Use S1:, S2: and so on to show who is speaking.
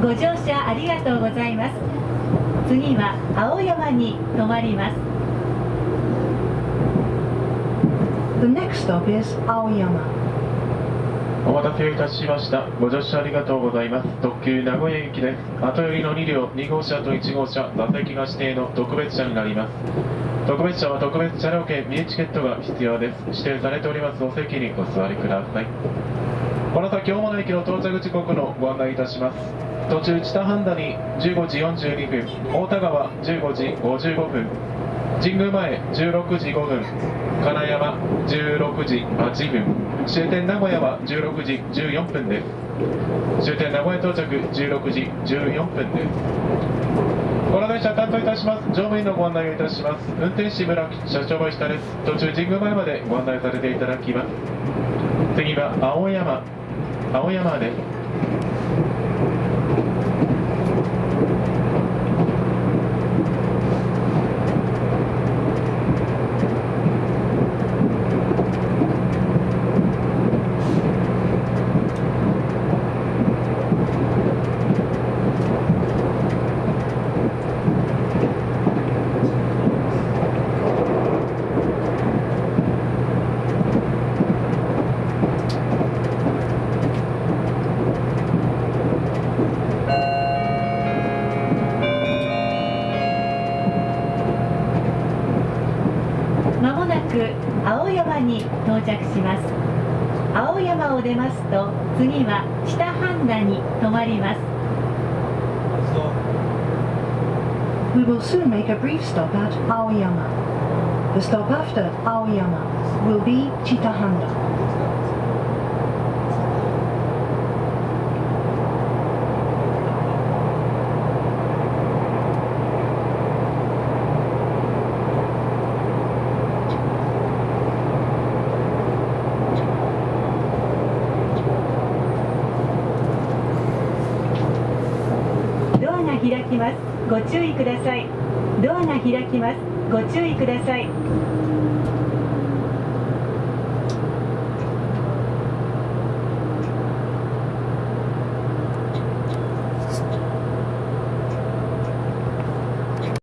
S1: ご乗車ありがとうございます次は青山に停まります
S2: The next stop is Aoyama.
S3: お待たせいたしました。ご乗車ありがとうございます。特急名古屋行きです。後寄りの2両、2号車と1号車、座席が指定の特別車になります。特別車は特別車両券、ミニチケットが必要です。指定されておりますお席にお座りください。この先、大物駅の到着時刻のご案内いたします。途中、知多半田に15時42分、大田川15時55分、神宮前16時5分、金山16時8分、終点名古屋は16時14分です。終点名古屋到着16時14分です。この電車担当いたします乗務員のご案内をいたします運転士村木社長林下です途中神宮前までご案内されていただきます次は青山青山です
S1: 青山に到着します青山を出ますと次は北半田に止まります
S2: We will soon make a brief stop at Aoyama. The stop after Aoyama will be Chitahanda.
S1: ドアが開きます。ご注意ください。ドアが開きます。ご注意ください。